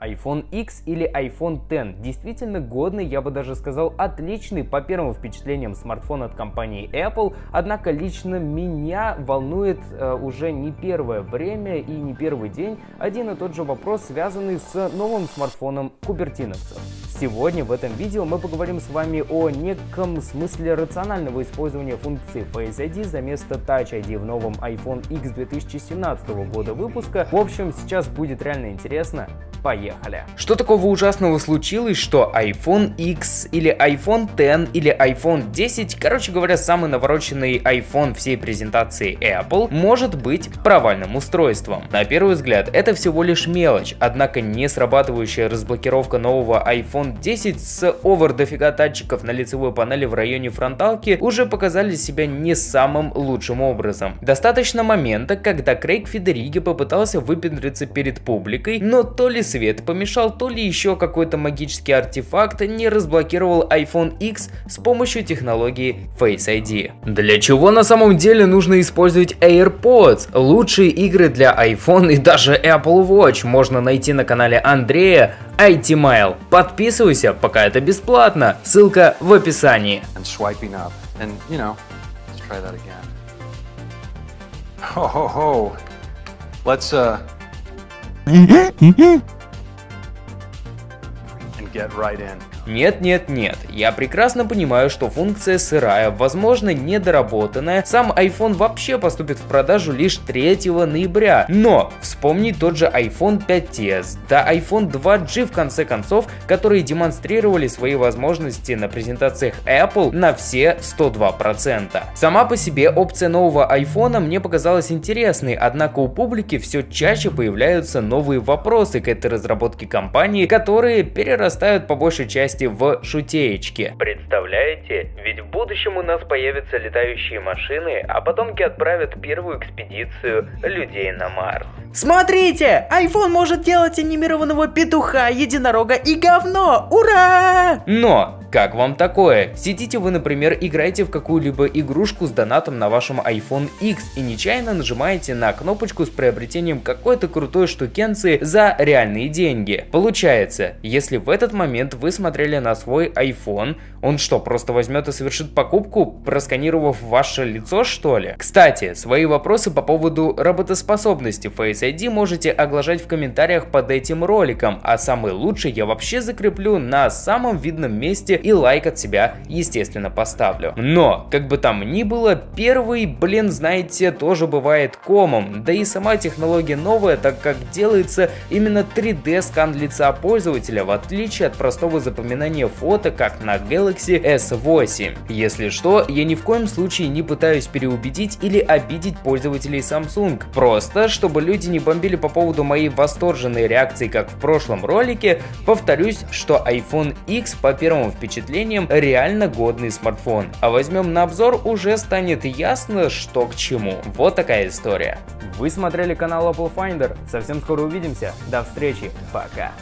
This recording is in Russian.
iPhone X или iPhone X действительно годный, я бы даже сказал отличный по первым впечатлениям смартфон от компании Apple, однако лично меня волнует э, уже не первое время и не первый день один и тот же вопрос, связанный с новым смартфоном кубертиновцев. Сегодня в этом видео мы поговорим с вами о неком смысле рационального использования функции Face ID за место Touch ID в новом iPhone X 2017 года выпуска. В общем, сейчас будет реально интересно. Поехали! Что такого ужасного случилось, что iPhone X или iPhone X или iPhone 10, короче говоря, самый навороченный iPhone всей презентации Apple, может быть провальным устройством? На первый взгляд, это всего лишь мелочь, однако не срабатывающая разблокировка нового iPhone 10 с овер дофига датчиков на лицевой панели в районе фронталки уже показали себя не самым лучшим образом. Достаточно момента, когда Крейг Федериги попытался выпендриться перед публикой, но то ли свет помешал, то ли еще какой-то магический артефакт не разблокировал iPhone X с помощью технологии Face ID. Для чего на самом деле нужно использовать AirPods? Лучшие игры для iPhone и даже Apple Watch можно найти на канале Андрея IT Mile. Подписывайся, пока это бесплатно. Ссылка в описании. And, you know, ho. Let's uh get right in. Нет, нет, нет, я прекрасно понимаю, что функция сырая, возможно недоработанная, сам iPhone вообще поступит в продажу лишь 3 ноября, но вспомни тот же iPhone 5s, да iPhone 2G в конце концов, которые демонстрировали свои возможности на презентациях Apple на все 102%. Сама по себе опция нового iPhone мне показалась интересной, однако у публики все чаще появляются новые вопросы к этой разработке компании, которые перерастают по большей части части в шутеечке. Представляете? Ведь в будущем у нас появятся летающие машины, а потомки отправят первую экспедицию людей на Марс. Смотрите! iPhone может делать анимированного петуха, единорога и говно! Ура! Но как вам такое? Сидите вы, например, играете в какую-либо игрушку с донатом на вашем iPhone X и нечаянно нажимаете на кнопочку с приобретением какой-то крутой штукенции за реальные деньги. Получается, если в этот момент вы смотрели на свой iPhone, он что, просто возьмет и совершит покупку, просканировав ваше лицо что ли? Кстати, свои вопросы по поводу работоспособности Face ID можете оглашать в комментариях под этим роликом, а самый лучший я вообще закреплю на самом видном месте и лайк от себя, естественно, поставлю. Но, как бы там ни было, первый, блин, знаете, тоже бывает комом, да и сама технология новая, так как делается именно 3D скан лица пользователя, в отличие от простого запоминания фото, как на Galaxy S8. Если что, я ни в коем случае не пытаюсь переубедить или обидеть пользователей Samsung, просто чтобы люди не бомбили по поводу моей восторженной реакции, как в прошлом ролике, повторюсь, что iPhone X по первому впечатлениям реально годный смартфон. А возьмем на обзор, уже станет ясно, что к чему. Вот такая история. Вы смотрели канал Apple Finder. Совсем скоро увидимся. До встречи. Пока.